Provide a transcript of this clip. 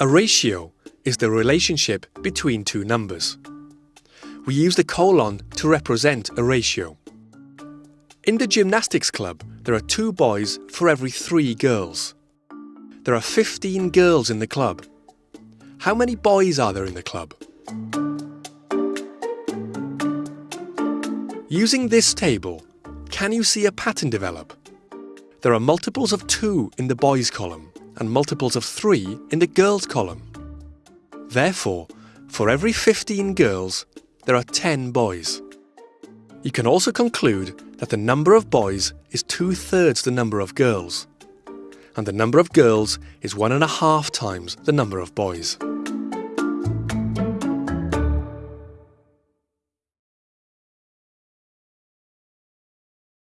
A ratio is the relationship between two numbers. We use the colon to represent a ratio. In the gymnastics club, there are two boys for every three girls. There are 15 girls in the club. How many boys are there in the club? Using this table, can you see a pattern develop? There are multiples of 2 in the boys column and multiples of 3 in the girls column. Therefore, for every 15 girls, there are 10 boys. You can also conclude that the number of boys is two-thirds the number of girls, and the number of girls is one and a half times the number of boys.